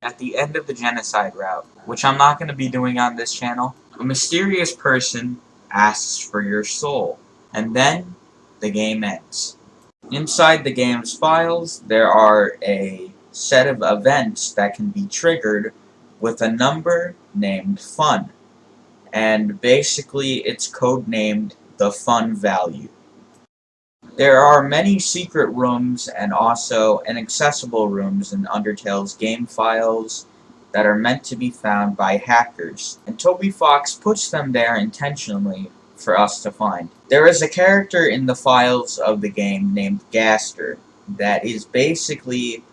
At the end of the genocide route, which I'm not going to be doing on this channel, a mysterious person asks for your soul, and then the game ends. Inside the game's files, there are a set of events that can be triggered with a number named fun. And basically, it's codenamed the fun value. There are many secret rooms and also inaccessible rooms in Undertale's game files that are meant to be found by hackers, and Toby Fox puts them there intentionally for us to find. There is a character in the files of the game named Gaster that is basically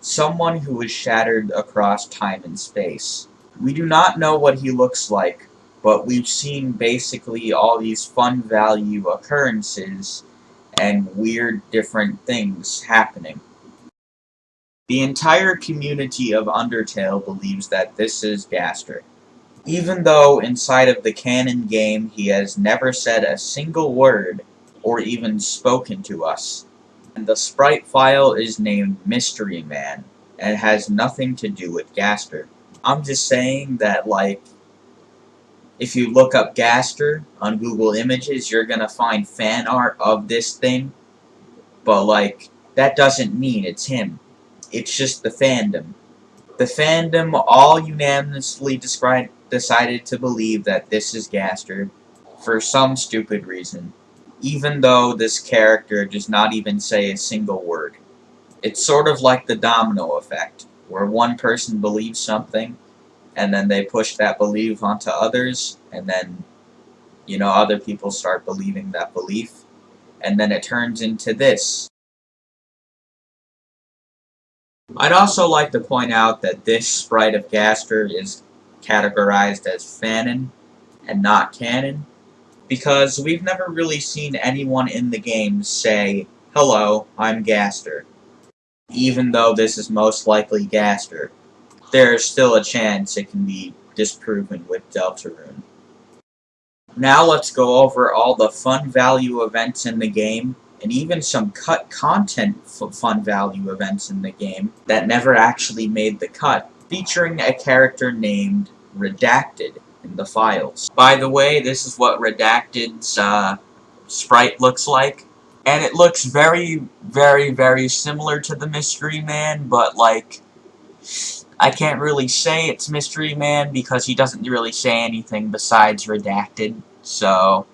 someone who is shattered across time and space. We do not know what he looks like, but we've seen basically all these fun value occurrences and weird different things happening. The entire community of Undertale believes that this is Gaster. Even though inside of the canon game he has never said a single word or even spoken to us. And the sprite file is named Mystery Man and has nothing to do with Gaster. I'm just saying that like if you look up Gaster on Google Images, you're gonna find fan art of this thing. But like that doesn't mean it's him. It's just the fandom. The fandom all unanimously described decided to believe that this is Gaster for some stupid reason, even though this character does not even say a single word. It's sort of like the domino effect, where one person believes something, and then they push that belief onto others, and then, you know, other people start believing that belief, and then it turns into this. I'd also like to point out that this sprite of Gaster is categorized as fanon and not canon, because we've never really seen anyone in the game say, Hello, I'm Gaster. Even though this is most likely Gaster, there is still a chance it can be disproven with Deltarune. Now let's go over all the fun value events in the game, and even some cut content fun value events in the game that never actually made the cut, featuring a character named Redacted in the files. By the way, this is what Redacted's uh, sprite looks like. And it looks very, very, very similar to the Mystery Man, but like, I can't really say it's Mystery Man because he doesn't really say anything besides Redacted, so...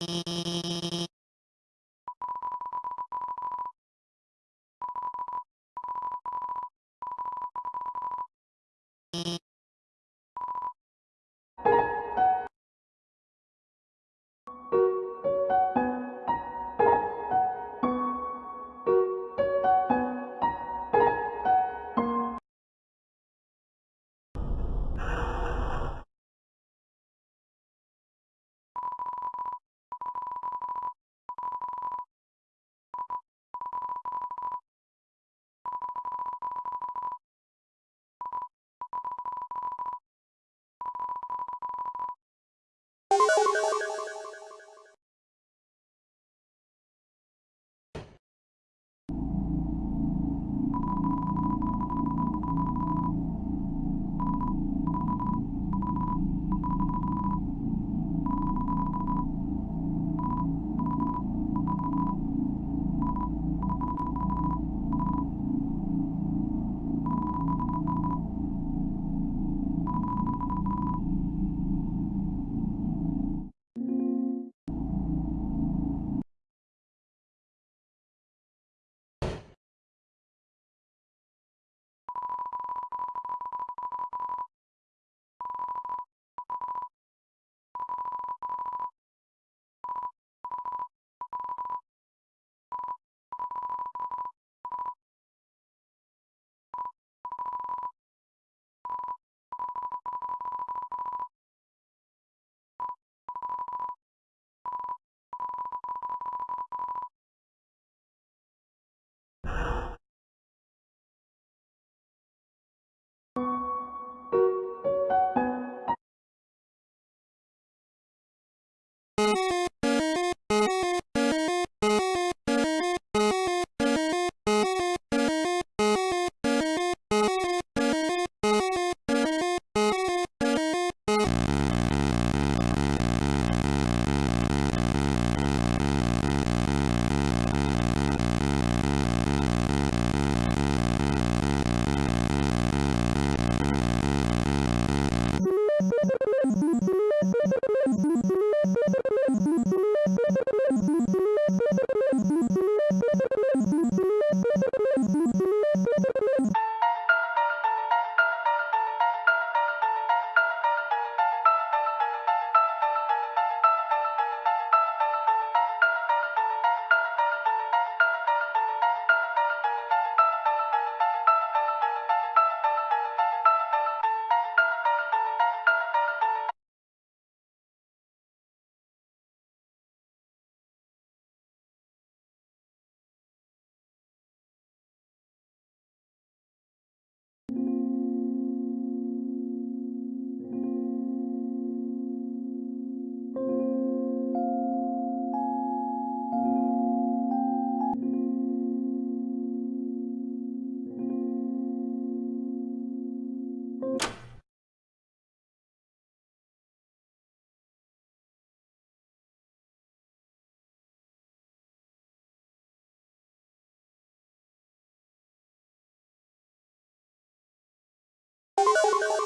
you Thank you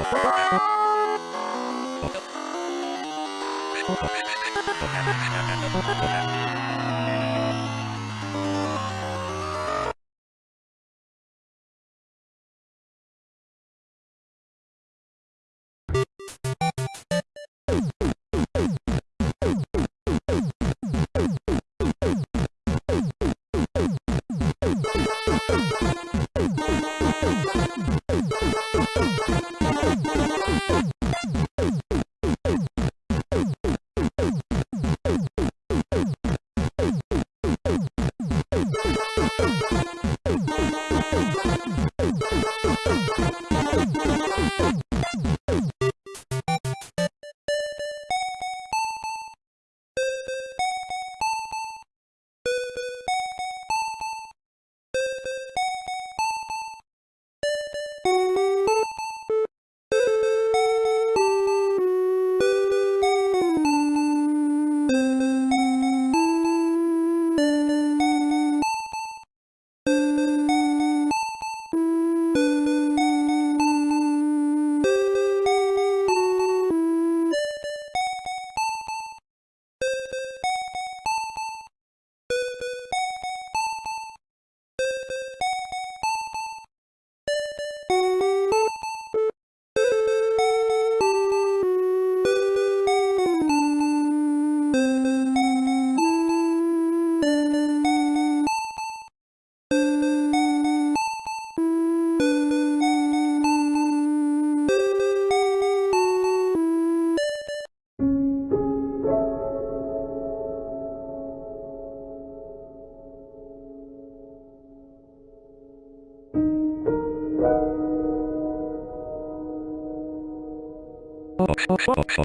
Oh, my God. Box,